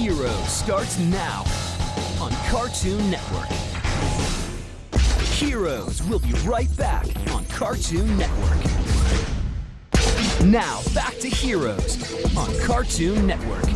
Heroes starts now on Cartoon Network. Heroes will be right back on Cartoon Network. Now, back to Heroes on Cartoon Network.